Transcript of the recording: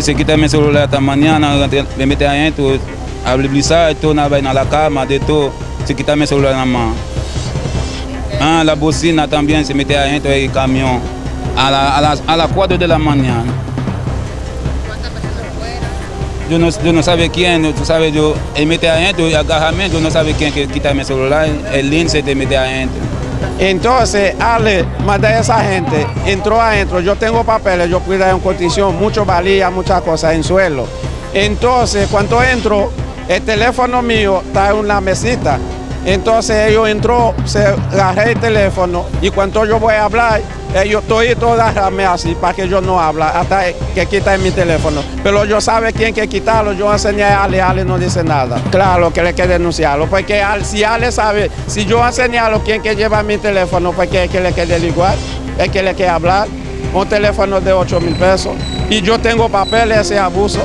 Se quita mi celular esta mañana, me mete adentro, abre blisar, todo na, na la cama, de todo. Se quita mi celular na mão. Ah, la bocina también se mete adentro del camión a, la, a, las, a las 4 de la mañana. Yo no, yo no sabe quién, tú sabes, yo, él mete adentro y agarramiento, yo no sabe quién que quita mi celular, el lince te mete adentro. Entonces, Ale, manda a esa gente, entró adentro, yo tengo papeles, yo cuido en condición, mucho valía, muchas cosas en suelo. Entonces, cuando entro, el teléfono mío está en una mesita. Entonces ellos entró, se agarré el teléfono y cuando yo voy a hablar, ellos todos agarrarme así para que yo no hable, hasta que quiten mi teléfono. Pero yo sabe quién que quitarlo, yo enseñé a Ale, Ale no dice nada. Claro que le que denunciarlo, porque si Ale sabe, si yo enseñarlo quién que lleva mi teléfono, pues que, que le quede igual, es que le quede hablar. Un teléfono de 8 mil pesos y yo tengo papeles ese abuso.